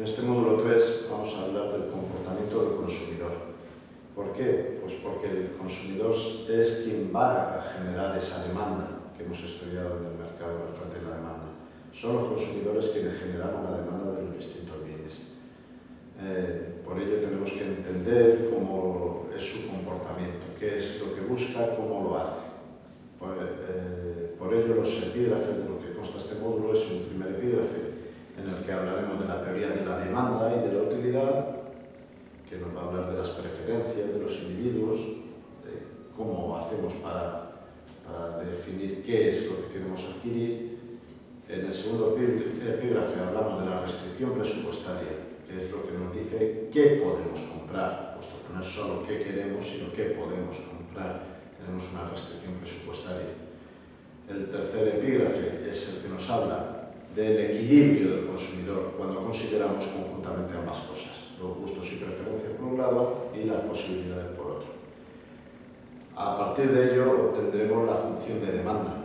En este módulo 3 vamos a hablar del comportamiento del consumidor. ¿Por qué? Pues porque el consumidor es quien va a generar esa demanda que hemos estudiado en el mercado, la oferta y la demanda. Son los consumidores quienes generan la demanda de los distintos bienes. Eh, por ello tenemos que entender cómo es su comportamiento, qué es lo que busca, cómo lo hace. Por, eh, por ello los epígrafes de lo que consta este módulo es un primer epígrafe en el que hablaremos de teoría de la demanda y de la utilidad, que nos va a hablar de las preferencias de los individuos, de cómo hacemos para, para definir qué es lo que queremos adquirir. En el segundo epígrafe hablamos de la restricción presupuestaria, que es lo que nos dice qué podemos comprar, puesto que no es solo qué queremos, sino qué podemos comprar. Tenemos una restricción presupuestaria. El tercer epígrafe es el que nos habla del equilibrio del consumidor cuando consideramos conjuntamente ambas cosas, los gustos y preferencias por un lado y las posibilidades por otro. A partir de ello obtendremos la función de demanda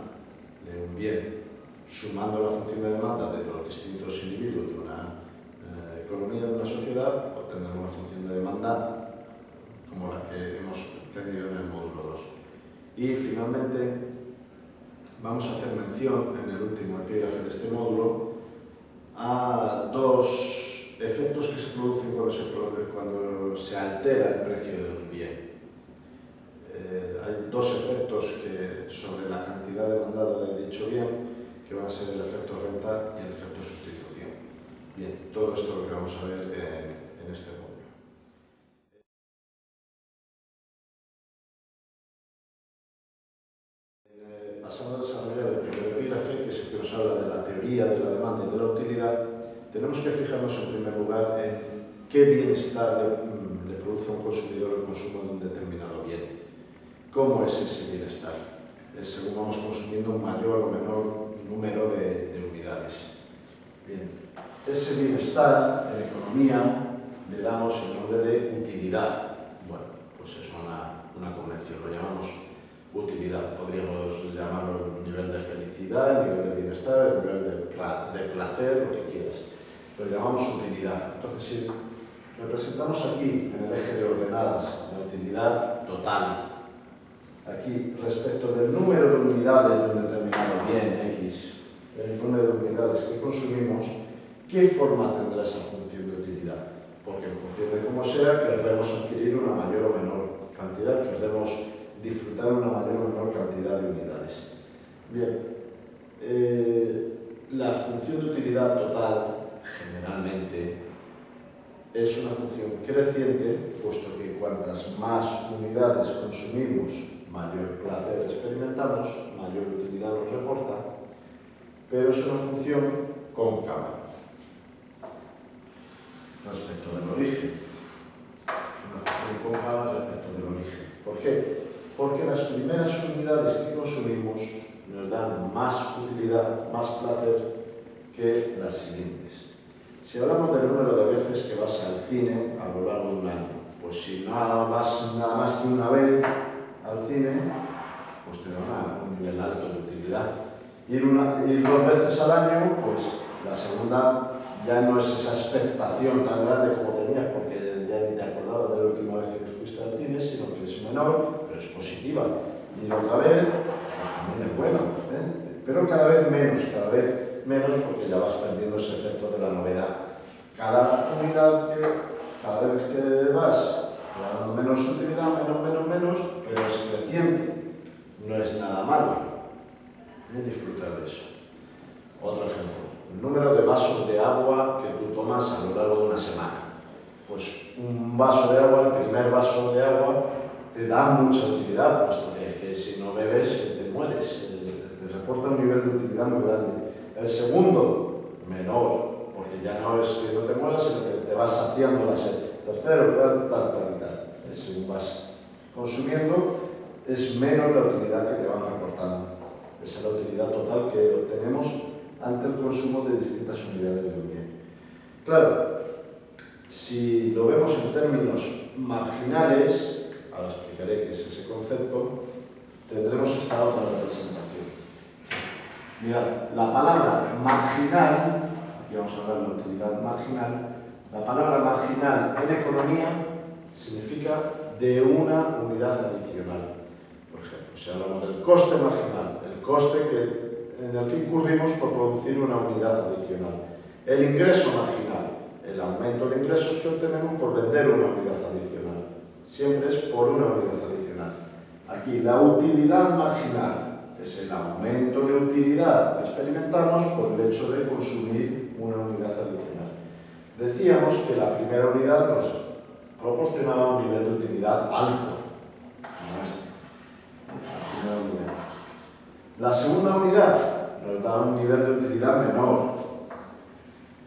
de un bien, sumando la función de demanda de los distintos individuos de una eh, economía, de una sociedad, obtendremos una función de demanda como la que hemos tenido en el módulo 2. Y finalmente vamos a hacer mención en el último epígrafe de este módulo a dos efectos que se producen cuando se, cuando se altera el precio de un bien. Eh, hay dos efectos que, sobre la cantidad demandada de dicho bien, que van a ser el efecto renta y el efecto sustitución. Bien, todo esto es lo que vamos a ver en, en este módulo. Pasando a desarrollar el primer epígrafe, que es el que nos habla de la teoría de la demanda y de la utilidad, tenemos que fijarnos en primer lugar en qué bienestar le, mm, le produce a un consumidor el consumo de un determinado bien. ¿Cómo es ese bienestar? Es según vamos consumiendo un mayor o menor número de, de unidades. Bien, ese bienestar en economía le damos el nombre de utilidad. Bueno, pues es una, una convención, lo llamamos utilidad. Podríamos llamarlo nivel de felicidad, nivel de bienestar, nivel de, de placer, lo que quieras. Lo llamamos utilidad. Entonces, si representamos aquí, en el eje de ordenadas, la utilidad total, aquí, respecto del número de unidades de un determinado bien X, el número de unidades que consumimos, ¿qué forma tendrá esa función de utilidad? Porque en función de cómo sea, querremos adquirir una mayor o menor cantidad, querremos disfrutar una mayor o menor cantidad de unidades. Bien, eh, la función de utilidad total, generalmente, es una función creciente, puesto que cuantas más unidades consumimos, mayor placer experimentamos, mayor utilidad nos reporta, pero es una función cóncava respecto del origen. Una función cóncava respecto del origen. ¿Por qué? Porque las primeras unidades que consumimos nos dan más utilidad, más placer que las siguientes. Si hablamos del número de veces que vas al cine a lo largo de un año, pues si no vas nada más que una vez al cine, pues te da un nivel alto de utilidad. Ir, una, ir dos veces al año, pues la segunda ya no es esa expectación tan grande como tenías, porque ya ni te acordabas de la última vez que fuiste al cine, sino que es menor, positiva. Y otra vez, también es bueno, ¿eh? pero cada vez menos, cada vez menos porque ya vas perdiendo ese efecto de la novedad. Cada unidad que, cada vez que vas ganando menos utilidad, menos, menos, menos, pero es creciente. No es nada malo. ¿eh? Disfrutar de eso. Otro ejemplo, el número de vasos de agua que tú tomas a lo largo de una semana. Pues un vaso de agua, el primer vaso de agua, te da mucha utilidad, puesto que, que si no bebes te mueres, te, reporta un nivel de utilidad muy grande. El segundo, menor, porque ya no es que no te mueras, sino que te vas saciando la sed. Tercero, tal, tal, tal. Según vas consumiendo, es menos la utilidad que te van reportando. Esa es la utilidad total que obtenemos ante el consumo de distintas unidades de bien. Claro, si lo vemos en términos marginales, ahora explicaré qué es ese concepto, tendremos esta otra representación. Mirad, la palabra marginal, aquí vamos a hablar de la utilidad marginal, La palabra marginal en economía significa de una unidad adicional. Por ejemplo, si hablamos del coste marginal, el coste que, en el que incurrimos por producir una unidad adicional. El ingreso marginal, el aumento de ingresos que obtenemos por vender una unidad adicional. Siempre es por una unidad adicional. Aquí, la utilidad marginal es el aumento de utilidad que experimentamos por el hecho de consumir una unidad adicional. Decíamos que la primera unidad nos proporcionaba un nivel de utilidad alto, este. La segunda unidad nos da un nivel de utilidad menor,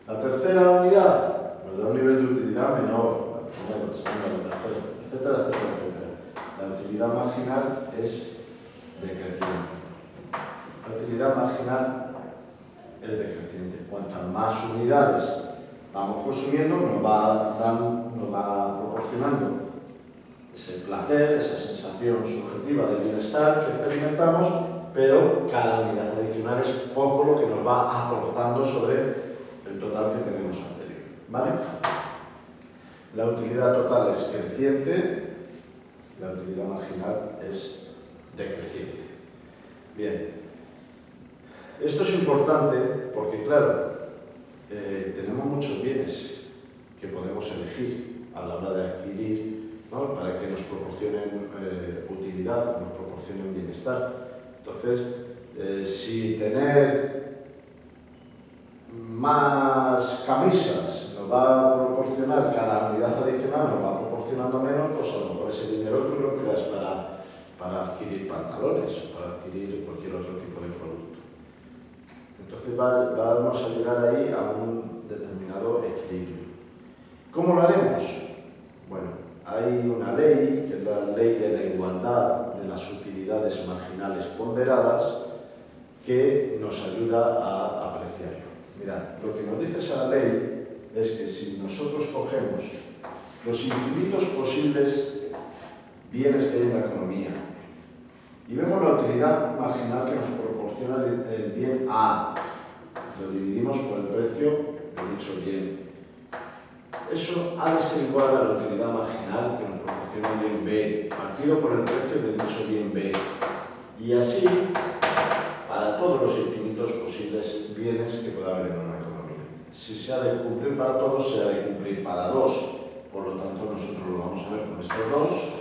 la tercera unidad nos da un nivel de utilidad menor, primero, segundo, tercero, etcétera, etcétera, etcétera. La utilidad marginal es decreciente. La utilidad marginal es decreciente. Cuantas más unidades vamos consumiendo, nos va, nos va proporcionando ese placer, esa sensación subjetiva de bienestar que experimentamos, pero cada unidad adicional es poco lo que nos va aportando sobre el total que tenemos anterior. ¿Vale? La utilidad total es creciente, la utilidad marginal es decreciente. Bien, esto es importante porque, claro, eh, tenemos muchos bienes que podemos elegir a la hora de adquirir para que nos proporcionen eh, utilidad, nos proporcionen bienestar. Entonces, eh, si tener más camisas nos va a proporcionar, cada unidad adicional nos va proporcionando menos, pues a lo mejor ese dinero tú lo empleas para, para adquirir pantalones o para adquirir cualquier otro tipo de producto. Entonces vamos a llegar ahí a un determinado equilibrio. ¿Cómo lo haremos? Bueno, hay una ley, que es la ley de la igualdad de las utilidades marginales ponderadas, que nos ayuda a apreciarlo. Mirad, lo que nos dice esa ley es que si nosotros cogemos los infinitos posibles bienes que hay en la economía y vemos la utilidad marginal que nos proporciona el bien A, lo dividimos por el precio de dicho bien. Eso ha de ser igual a la utilidad marginal que nos proporciona el bien B, partido por el precio de dicho bien B. Y así para todos los infinitos posibles bienes que pueda haber en una economía. Si se ha de cumplir para todos, se ha de cumplir para dos. Por lo tanto, nosotros lo vamos a ver con estos dos.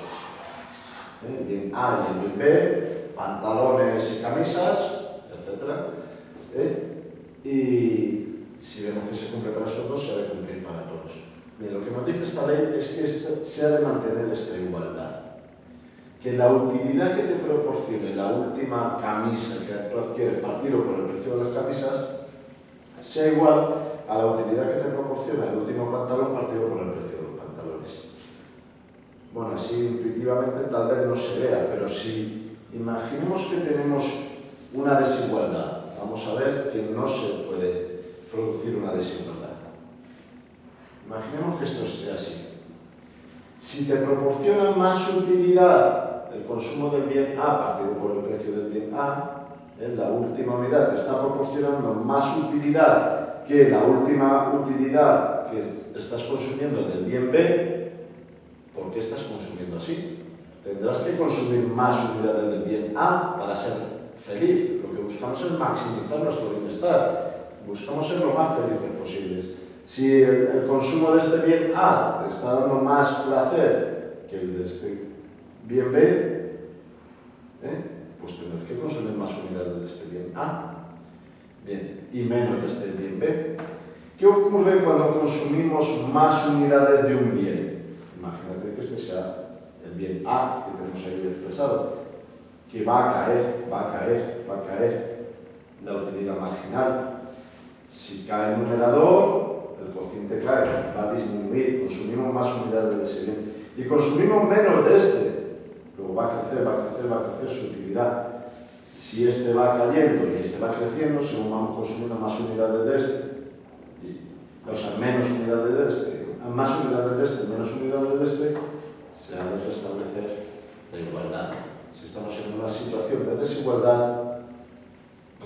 ¿Eh? Bien A y el bien B, pantalones y camisas, etc. ¿eh? Y si vemos que se cumple para esos dos, se ha de cumplir para todos. Bien, lo que nos dice esta ley es que se ha de mantener esta igualdad que la utilidad que te proporcione la última camisa que tú adquieres partido por el precio de las camisas sea igual a la utilidad que te proporciona el último pantalón partido por el precio. Bueno, así intuitivamente tal vez no se vea, pero si imaginemos que tenemos una desigualdad, vamos a ver que no se puede producir una desigualdad. Imaginemos que esto sea así. Si te proporciona más utilidad el consumo del bien A partido por el precio del bien A, en la última unidad te está proporcionando más utilidad que la última utilidad que estás consumiendo del bien B, ¿por qué estás consumiendo así? Tendrás que consumir más unidades del bien A para ser feliz. Lo que buscamos es maximizar nuestro bienestar. Buscamos ser lo más felices posibles. Si el, consumo de este bien A te está dando más placer que el de este bien B, ¿eh? pues tendrás que consumir más unidades de este bien A, bien, y menos de este bien B. ¿Qué ocurre cuando consumimos más unidades de un bien? Este sea el bien A que tenemos ahí expresado, que va a caer, va a caer, va a caer la utilidad marginal. Si cae el numerador, el cociente cae, va a disminuir, consumimos más unidades de ese bien. Y consumimos menos de este, Luego va a crecer, va a crecer, va a crecer su utilidad. Si este va cayendo y este va creciendo, según vamos consumiendo más unidades de este, o sea, menos unidades de este, más unidades de este, menos unidades de este, se ha de restablecer la igualdad. Si estamos en una situación de desigualdad,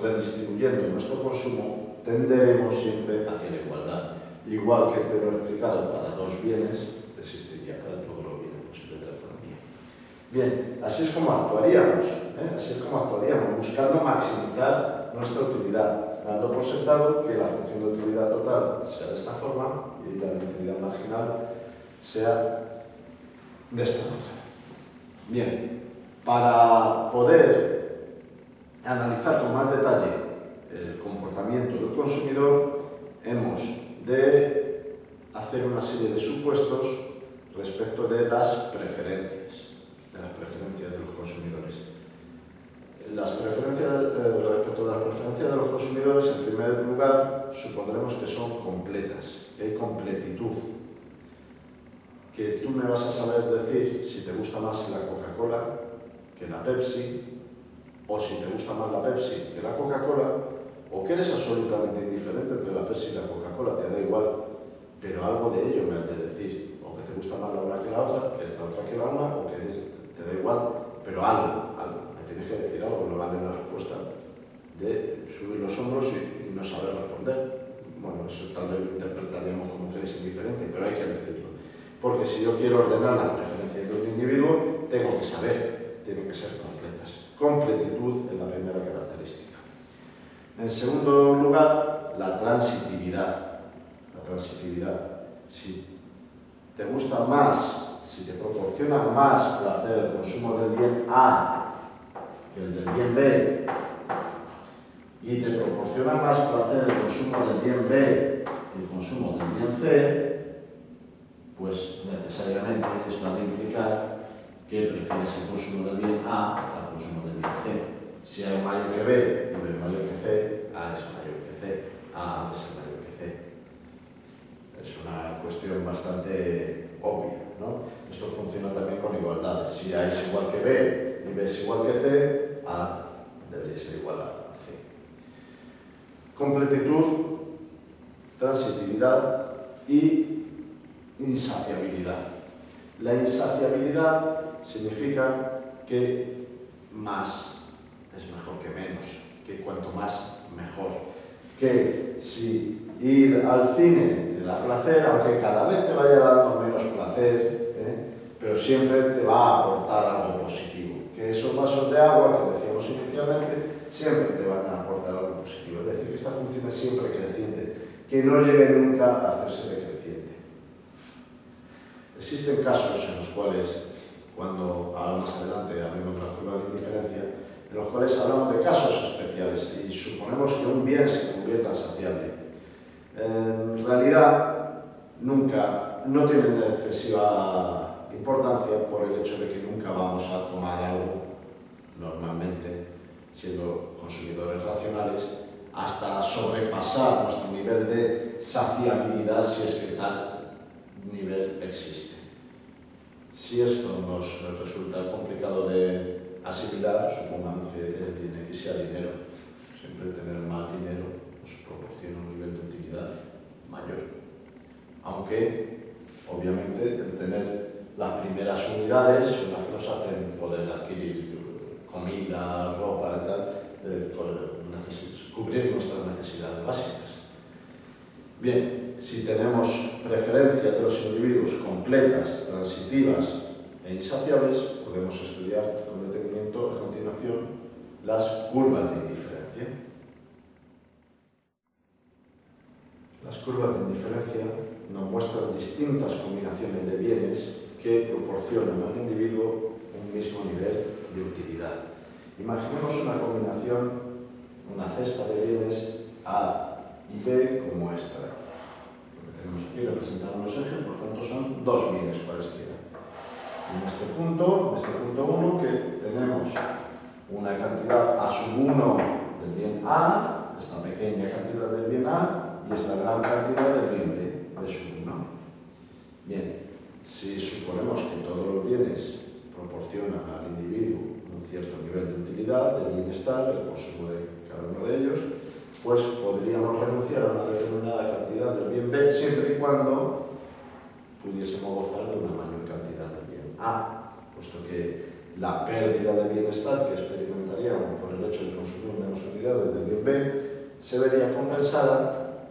redistribuyendo nuestro consumo, tenderemos siempre hacia la igualdad. Igual que te lo he explicado para dos bienes, existiría para todos los bienes posibles de la economía. Bien, así es como actuaríamos, ¿eh? así es como actuaríamos, buscando maximizar nuestra utilidad, dando por sentado que la función de utilidad total sea de esta forma y la utilidad marginal sea de esta otra. Bien, para poder analizar con más detalle el comportamiento del consumidor, hemos de hacer una serie de supuestos respecto de las preferencias, de las preferencias de los consumidores. Las preferencias, eh, respecto de las preferencias de los consumidores, en primer lugar, supondremos que son completas, que hay completitud, que tú me vas a saber decir si te gusta más la Coca-Cola que la Pepsi, o si te gusta más la Pepsi que la Coca-Cola, o que eres absolutamente indiferente entre la Pepsi y la Coca-Cola, te da igual, pero algo de ello me has de decir, o que te gusta más la una que la otra, que la otra que la una, o que te da igual, pero algo, algo, tienes que decir algo, no vale la respuesta de subir los hombros y, y no saber responder. Bueno, eso tal vez lo interpretaríamos como que eres indiferente, pero hay que decirlo porque si yo quiero ordenar las preferencias de un individuo, tengo que saber, tienen que ser completas. Completitud es la primera característica. En segundo lugar, la transitividad. La transitividad. Si te gusta más, si te proporciona más placer el consumo del bien A que el del bien B, y te proporciona más placer el consumo del bien B que el consumo del bien C, pues necesariamente esto ha de implicar que prefieres el consumo del bien A al consumo del bien C. Si A es mayor que B y B es mayor que C, A es mayor que C, A es mayor que C. Es una cuestión bastante obvia. ¿no? Esto funciona también con igualdades. Si A es igual que B y B es igual que C, A debería ser igual a C. Completitud, transitividad y insaciabilidad. La insaciabilidad significa que más es mejor que menos, que cuanto más mejor. Que si ir al cine te da placer, aunque cada vez te vaya dando menos placer, ¿eh? pero siempre te va a aportar algo positivo. Que esos vasos de agua que decíamos inicialmente siempre te van a aportar algo positivo. Es decir, que esta función es siempre creciente, que no llegue nunca a hacerse de Existen casos en los cuales, cuando ahora más adelante hablemos de la curva de indiferencia, en los cuales hablamos de casos especiales y suponemos que un bien se convierta en saciable. En realidad, nunca, no tiene excesiva importancia por el hecho de que nunca vamos a tomar algo, normalmente, siendo consumidores racionales, hasta sobrepasar nuestro nivel de saciabilidad si es que tal nivel existe. Si esto nos resulta complicado de asimilar, supongamos que bien X sea dinero. Siempre tener más dinero nos proporciona un nivel de utilidad mayor. Aunque, obviamente, el tener las primeras unidades son las que nos hacen poder adquirir comida, ropa y tal, eh, cubrir nuestras necesidades básicas. Bien, si tenemos preferencias de los individuos completas, transitivas e insaciables, podemos estudiar con detenimiento a continuación las curvas de indiferencia. Las curvas de indiferencia nos muestran distintas combinaciones de bienes que proporcionan al individuo un mismo nivel de utilidad. Imaginemos una combinación, una cesta de bienes A y B como esta Lo que tenemos aquí representado en los ejes, por tanto son dos bienes cualesquiera. En este punto, en este punto 1, que tenemos una cantidad A sub 1 del bien A, esta pequeña cantidad del bien A, y esta gran cantidad del bien B, de sub 1. Bien, si suponemos que todos los bienes proporcionan al individuo un cierto nivel de utilidad, de bienestar, el consumo de cada uno de ellos, pues podríamos renunciar a una determinada cantidad del bien B siempre y cuando pudiésemos gozar de una mayor cantidad del bien A, puesto que la pérdida de bienestar que experimentaríamos por el hecho de consumir menos unidades del bien B se vería compensada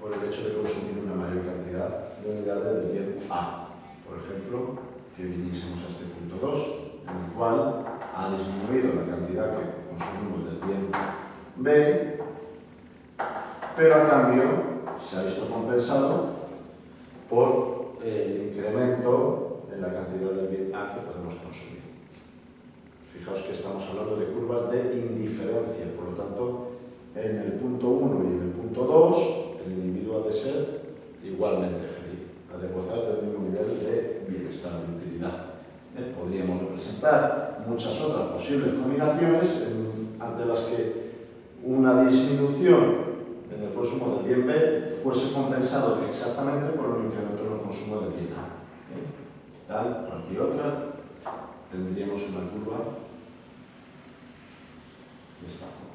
por el hecho de consumir una mayor cantidad de unidades del bien A. Por ejemplo, que viniésemos a este punto 2, en el cual ha disminuido la cantidad que consumimos del bien B, pero a cambio se ha visto compensado por el incremento en la cantidad del bien A que podemos consumir. Fijaos que estamos hablando de curvas de indiferencia, por lo tanto, en el punto 1 y en el punto 2, el individuo ha de ser igualmente feliz, ha de gozar del mismo nivel de bienestar, de utilidad. Eh, muchas otras posibles combinaciones ante las que una disminución en el consumo del bien B fuese compensado exactamente por un incremento en el consumo del bien A. ¿eh? Tal, aquí otra, tendríamos una curva de esta forma.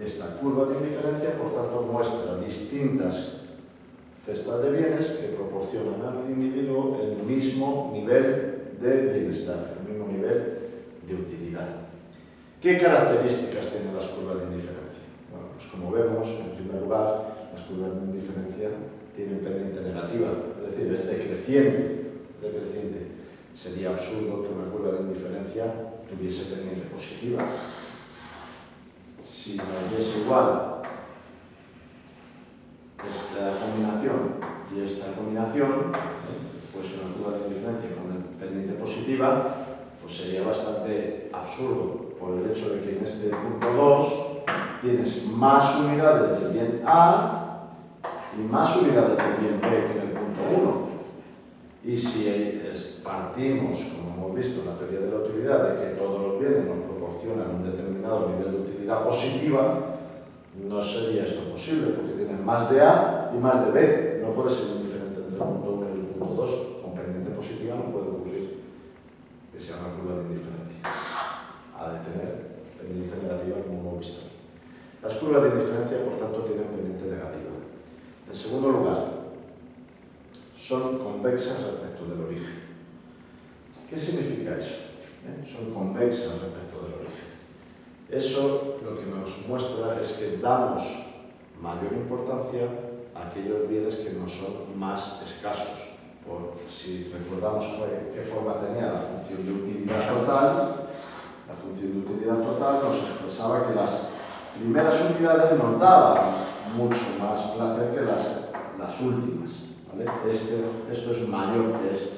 Esta curva de indiferencia, por tanto, muestra distintas cestas de bienes que proporcionan al individuo el mismo nivel de bienestar, nivel de utilidad. ¿Qué características tienen las curvas de indiferencia? Bueno, pues como vemos, en primer lugar, las curvas de indiferencia tienen pendiente negativa, es decir, es decreciente, decreciente. Sería absurdo que una curva de indiferencia tuviese pendiente positiva si nos es igual esta combinación y esta combinación, pues una curva de diferencia con pendiente positiva, pues sería bastante absurdo por el hecho de que en este punto 2 tienes más unidades del bien A y más unidades del bien B que en el punto 1. Y si partimos, como hemos visto en la teoría de la utilidad, de que todos los bienes nos proporcionan un determinado nivel de utilidad positiva, no sería esto posible, porque tienes más de A y más de B. No puede ser diferente entre el punto 1 y el punto 2. Con pendiente positiva no puede ocurrir que sea una curva de indiferencia. Ha de tener pendiente negativa, como hemos visto. Las curvas de indiferencia, por tanto, tienen pendiente negativa. En segundo lugar, son convexas respecto del origen. ¿Qué significa eso? ¿Eh? Son convexas respecto del origen. Eso lo que nos muestra es que damos mayor importancia a aquellos bienes que no son más escasos. Por, si recordamos qué forma tenía la función de utilidad total, la función de utilidad total nos expresaba que las primeras unidades nos daban mucho más placer que las, las últimas. Este, esto es mayor que esto.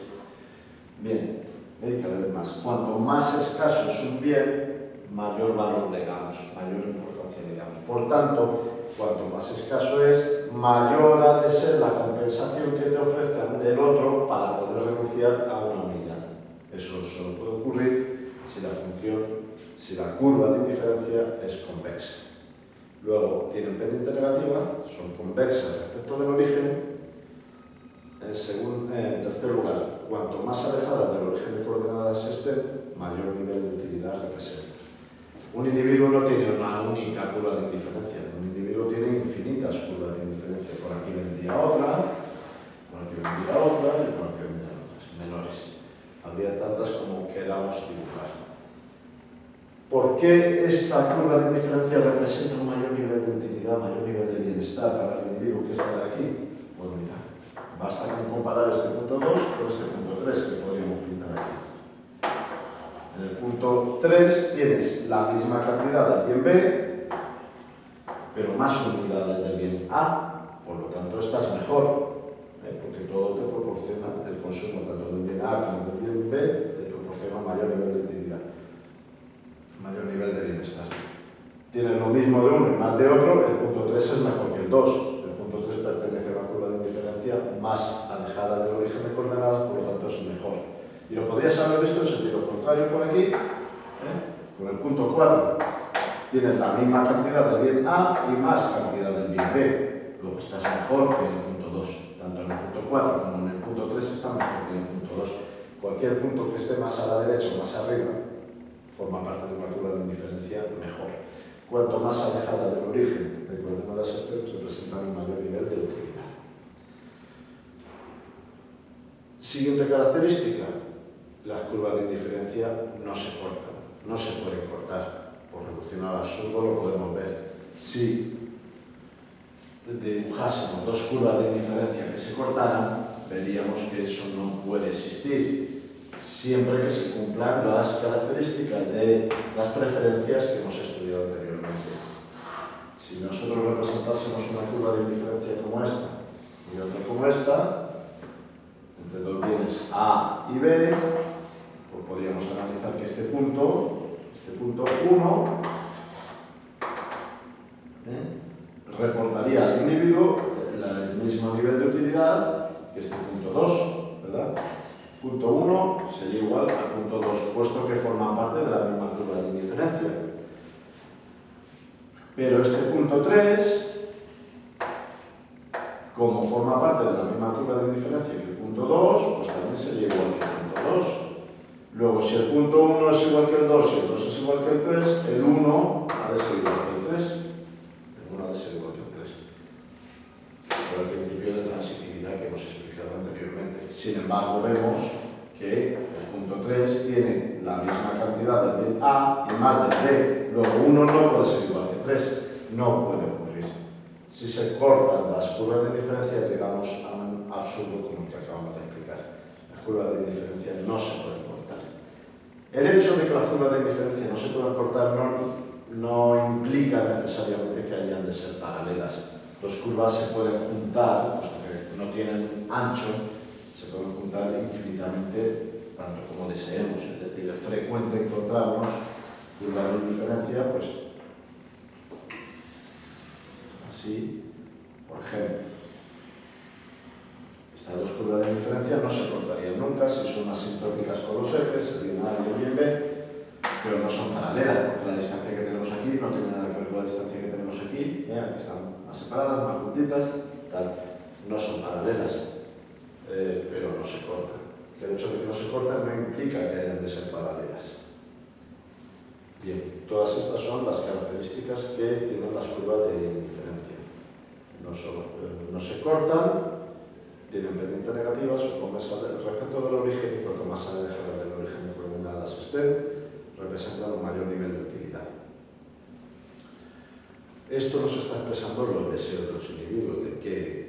Bien, cada vez más. Cuanto más escaso es un bien, mayor valor le damos, mayor importancia le damos. Por tanto, cuanto más escaso es, mayor ha de ser la compensación que te ofrezcan del otro para poder renunciar a una unidad. Eso solo puede ocurrir si la función, si la curva de indiferencia es convexa. Luego, tienen pendiente negativa, son convexas respecto del origen. En, en tercer lugar, cuanto más alejada del origen de coordenadas estén, mayor nivel de utilidad representa. Un individuo no tiene una única curva de indiferencia, un individuo tiene infinitas curvas de indiferencia. Por aquí vendría otra, por aquí vendría otra y por aquí vendrían otras, menores. Habría tantas como queramos dibujar. ¿Por qué esta curva de indiferencia representa un mayor nivel de utilidad, mayor nivel de bienestar para el individuo que está de aquí? Pues mira, basta con comparar este punto 2 con este punto 3 que podríamos pintar aquí. En el punto 3 tienes la misma cantidad del bien B, pero más unidades del bien A, por lo tanto estás mejor, ¿eh? porque todo te proporciona el consumo tanto del bien A como del bien B, te proporciona mayor nivel de utilidad, mayor nivel de bienestar. Tienes lo mismo de uno y más de otro, el punto 3 es mejor que el 2. El punto 3 pertenece a una curva de indiferencia más alejada del origen de coordenadas, por lo tanto es mejor. Y lo podrías haber visto en sentido contrario por aquí, ¿eh? con el punto 4. Tienes la misma cantidad de bien A y más cantidad del bien B. Luego estás mejor que en el punto 2. Tanto en el punto 4 como en el punto 3 está mejor que en el punto 2. Cualquier punto que esté más a la derecha o más arriba forma parte de una curva de indiferencia mejor. Cuanto más alejada del origen de coordenadas externas, representan un mayor nivel de utilidad. Siguiente característica, las curvas de indiferencia no se cortan, no se pueden cortar. Por reducción al absurdo lo podemos ver. Si dibujásemos dos curvas de diferencia que se cortaran, veríamos que eso no puede existir, siempre que se cumplan las características de las preferencias que hemos estudiado anteriormente. Si nosotros representásemos una curva de diferencia como esta y otra como esta, entre dos bienes A y B, pues podríamos analizar que este punto, este punto 1, ¿eh? reportaría al individuo el mismo nivel de utilidad que este punto 2, ¿verdad? Punto 1 sería igual al punto 2, puesto que forma parte de la misma curva de indiferencia. Pero este punto 3, como forma parte de la misma curva de indiferencia que el punto 2, pues también sería igual que el punto 2. Luego, si el punto 1 es igual que el 2 y el 2 es igual que el 3, el 1 ha de ser igual que el 3. El 1 ha de ser igual que el 3. Por el principio de transitividad que hemos explicado anteriormente. Sin embargo, vemos que el punto 3 tiene la misma cantidad del A y más del B. Luego, 1 no puede ser igual que 3. No puede ocurrir. Si se cortan las curvas de diferencia, llegamos a un absurdo como el que acabamos de explicar. Las curvas de diferencia no se pueden el hecho de que las curvas de diferencia no se puedan cortar no, implica necesariamente que hayan de ser paralelas. Las curvas se pueden juntar, puesto que no tienen ancho, pueden juntar infinitamente tanto como deseemos. Es decir, es frecuente encontrarnos de diferencia, pues así, por ejemplo. Estas dos curvas de diferencia no se cortarían nunca si son asintóticas con los ejes, bien A y el B, pero no son paralelas, porque la distancia que tenemos aquí no tiene nada que ver con la distancia que tenemos aquí, ¿eh? aquí están más separadas, más juntitas, tal. no son paralelas, eh, pero no se cortan. El hecho de que no se cortan no implica que hayan de ser paralelas. Bien, todas estas son las características que tienen las curvas de diferencia. No, eh, no se cortan, tienen pendiente negativa, su respecto del origen cuanto más alejadas del origen coordenadas estén, representan un mayor nivel de utilidad. Esto nos está expresando los deseos de los individuos, de qué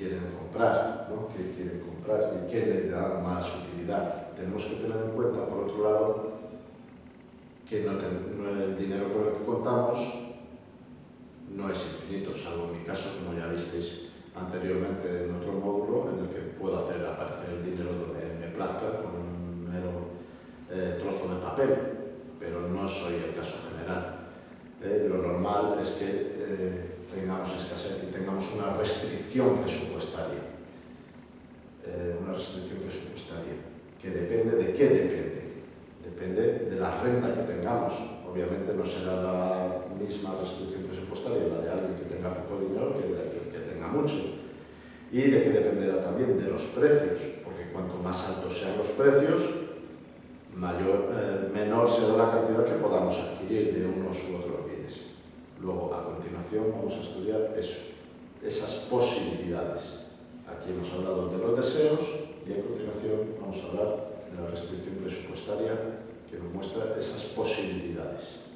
quieren comprar, ¿no? qué quieren comprar y qué les da más utilidad. Tenemos que tener en cuenta, por otro lado, que no, el dinero con el que contamos no es infinito, salvo en mi caso, como ya visteis, anteriormente en otro módulo en el que puedo hacer aparecer el dinero donde me plazca con un mero eh, trozo de papel, pero no soy el caso general. Eh, lo normal es que eh, tengamos escasez y tengamos una restricción presupuestaria. una restricción presupuestaria que depende de qué depende. Depende de la renta que tengamos. Obviamente no será la misma restricción presupuestaria la de alguien que tenga poco dinero que de aquel que tenga mucho y de que dependerá también de los precios, porque cuanto más altos sean los precios, mayor, eh, menor será la cantidad que podamos adquirir de unos u otros Logo, a continuación, vamos a estudiar eso, esas posibilidades. Aquí hemos hablado de los deseos y a continuación vamos a hablar de la restricción presupuestaria que nos muestra esas posibilidades.